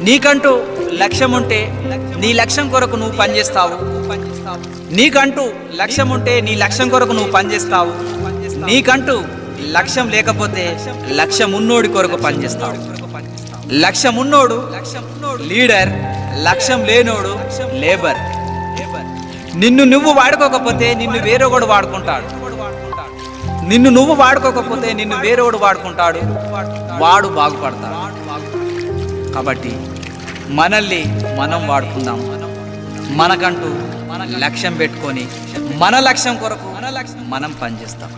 నీకంటూ లక్ష్యం ఉంటే నీ లక్ష్యం కొరకు నువ్వు పనిచేస్తావు. నీకంటూ లక్ష్యం ఉంటే నీ లక్ష్యం కొరకు నువ్వు పనిచేస్తావు. నీకంటూ లక్ష్యం లేకపోతే లక్ష్యం ఉన్నోడి కొరకు పనిచేస్తావు. లక్ష్యం ఉన్నోడు లీడర్ లక్ష్యం లేనోడు లేబర్. నిన్ను నువ్వు వాడుకోకపోతే నిన్ను వేరొకడు వాడుకుంటాడు. నిన్ను నువ్వు వాడుకోకపోతే నిన్ను వేరొకడు వాడుకుంటాడు. వాడు బాగుపడతాడు. కాబట్టి మనల్ని మనం వాడుకుందాం. మనకంటూ లక్ష్యం పెట్టుకొని మన లక్ష్యం కొరకు మన లక్ష్యం మనం పనిచేస్తాం.